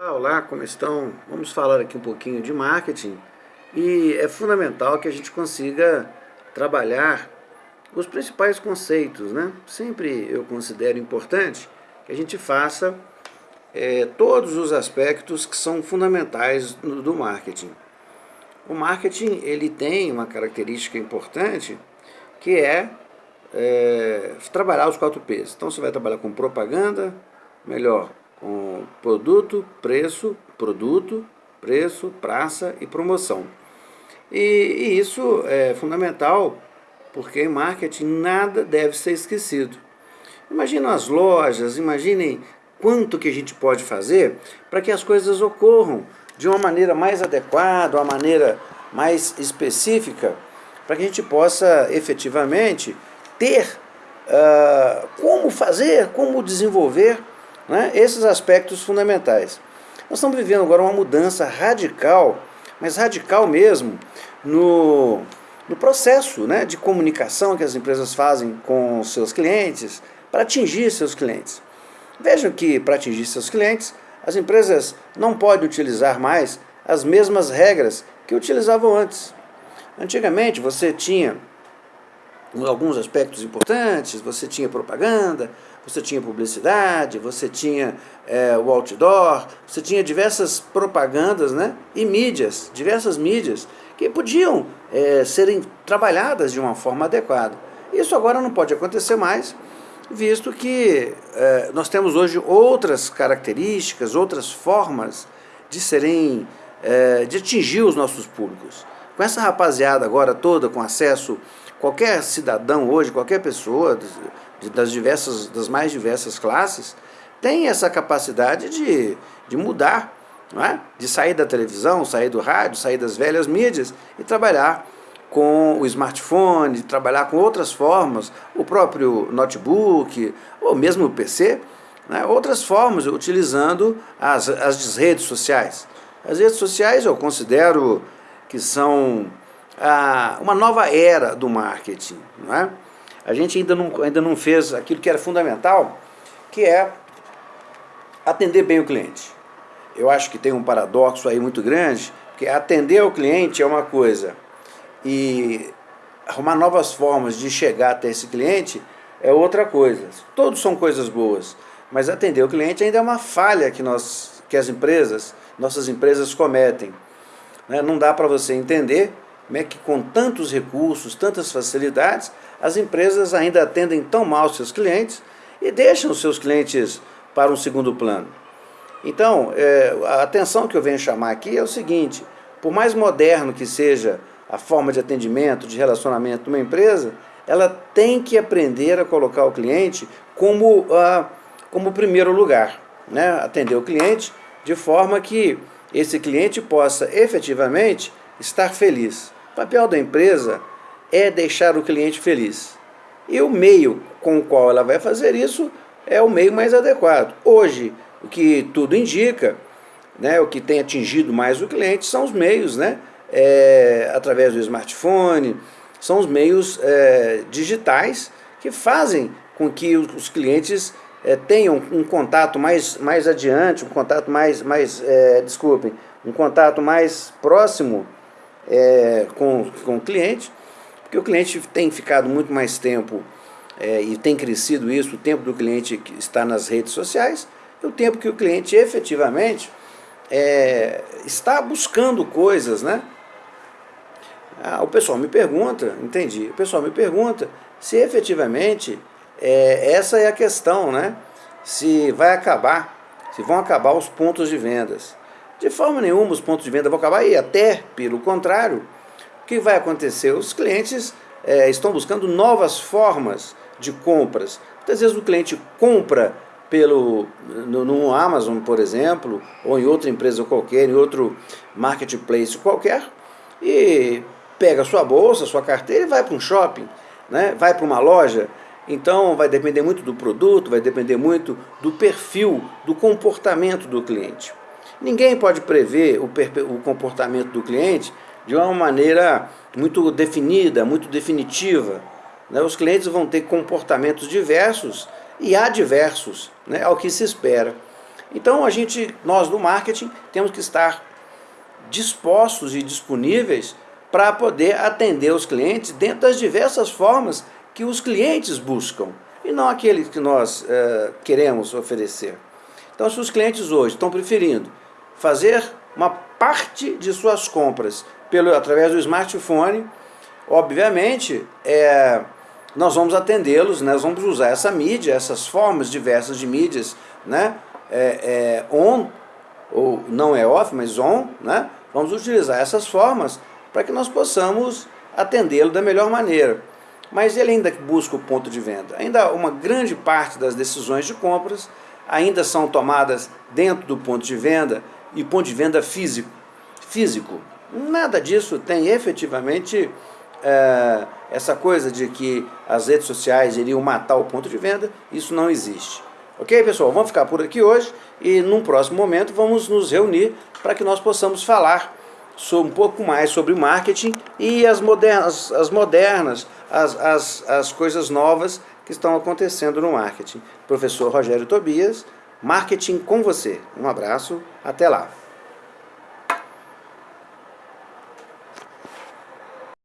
Olá, como estão? Vamos falar aqui um pouquinho de marketing e é fundamental que a gente consiga trabalhar os principais conceitos, né? Sempre eu considero importante que a gente faça é, todos os aspectos que são fundamentais do, do marketing. O marketing ele tem uma característica importante que é, é trabalhar os quatro P's. Então você vai trabalhar com propaganda, melhor, com produto, preço, produto, preço, praça e promoção. E, e, isso é fundamental porque em marketing nada deve ser esquecido. Imaginem as lojas, imaginem quanto que a gente pode fazer para que as coisas ocorram de uma maneira mais adequada, uma maneira mais específica, para que a gente possa efetivamente ter uh, como fazer, como desenvolver né? Esses aspectos fundamentais. Nós estamos vivendo agora uma mudança radical, mas radical mesmo, no, no processo né, de comunicação que as empresas fazem com seus clientes para atingir seus clientes. Vejam que para atingir seus clientes, as empresas não podem utilizar mais as mesmas regras que utilizavam antes. Antigamente você tinha alguns aspectos importantes, você tinha propaganda, você tinha publicidade, você tinha é, o outdoor, você tinha diversas propagandas né, e mídias, diversas mídias, que podiam é, serem trabalhadas de uma forma adequada. Isso agora não pode acontecer mais, visto que é, nós temos hoje outras características, outras formas de serem, é, de atingir os nossos públicos. Com essa rapaziada agora toda com acesso, qualquer cidadão hoje, qualquer pessoa das, diversas, das mais diversas classes, tem essa capacidade de, de mudar, é? de sair da televisão, sair do rádio, sair das velhas mídias e trabalhar com o smartphone, trabalhar com outras formas, o próprio notebook, ou mesmo o PC, né? outras formas, utilizando as, as redes sociais. As redes sociais eu considero que são ah, uma nova era do marketing. Não é? A gente ainda não, ainda não fez aquilo que era fundamental, que é atender bem o cliente. Eu acho que tem um paradoxo aí muito grande, que atender o cliente é uma coisa e arrumar novas formas de chegar até esse cliente é outra coisa. Todos são coisas boas, mas atender o cliente ainda é uma falha que, nós, que as empresas, nossas empresas cometem. Né? Não dá para você entender como é que com tantos recursos, tantas facilidades, as empresas ainda atendem tão mal seus clientes e deixam seus clientes para um segundo plano. Então, é, a atenção que eu venho chamar aqui é o seguinte, por mais moderno que seja a forma de atendimento, de relacionamento de uma empresa, ela tem que aprender a colocar o cliente como, uh, como primeiro lugar. Né? Atender o cliente de forma que esse cliente possa efetivamente estar feliz. O papel da empresa é deixar o cliente feliz. E o meio com o qual ela vai fazer isso é o meio mais adequado. Hoje, o que tudo indica, né, o que tem atingido mais o cliente são os meios, né, é, através do smartphone, são os meios é, digitais que fazem com que os clientes é, tenham um contato mais, mais adiante, um contato mais, mais é, desculpem, um contato mais próximo é, com, com o cliente, porque o cliente tem ficado muito mais tempo é, e tem crescido isso, o tempo do cliente está nas redes sociais, e o tempo que o cliente efetivamente é, está buscando coisas, né? Ah, o pessoal me pergunta, entendi, o pessoal me pergunta se efetivamente é, essa é a questão, né? Se vai acabar, se vão acabar os pontos de vendas. De forma nenhuma os pontos de venda vão acabar, e até pelo contrário, o que vai acontecer? Os clientes é, estão buscando novas formas de compras. Muitas vezes o cliente compra pelo, no, no Amazon, por exemplo, ou em outra empresa qualquer, em outro marketplace qualquer, e pega sua bolsa, sua carteira e vai para um shopping, né? vai para uma loja, então vai depender muito do produto, vai depender muito do perfil, do comportamento do cliente. Ninguém pode prever o, o comportamento do cliente de uma maneira muito definida, muito definitiva. Né? Os clientes vão ter comportamentos diversos e adversos, né? ao que se espera. Então a gente, nós do marketing, temos que estar dispostos e disponíveis para poder atender os clientes dentro das diversas formas que os clientes buscam e não aqueles que nós é, queremos oferecer. Então se os clientes hoje estão preferindo fazer uma parte de suas compras pelo, através do smartphone, obviamente é, nós vamos atendê-los, né, nós vamos usar essa mídia, essas formas diversas de mídias, né, é, é on, ou não é off, mas on, né, vamos utilizar essas formas para que nós possamos atendê-lo da melhor maneira. Mas ele ainda busca o ponto de venda. Ainda uma grande parte das decisões de compras ainda são tomadas dentro do ponto de venda e ponto de venda físico. físico. Nada disso tem efetivamente é, essa coisa de que as redes sociais iriam matar o ponto de venda, isso não existe. Ok, pessoal? Vamos ficar por aqui hoje e num próximo momento vamos nos reunir para que nós possamos falar um pouco mais sobre marketing e as modernas, as, modernas as, as, as coisas novas que estão acontecendo no marketing. Professor Rogério Tobias, Marketing com você. Um abraço, até lá.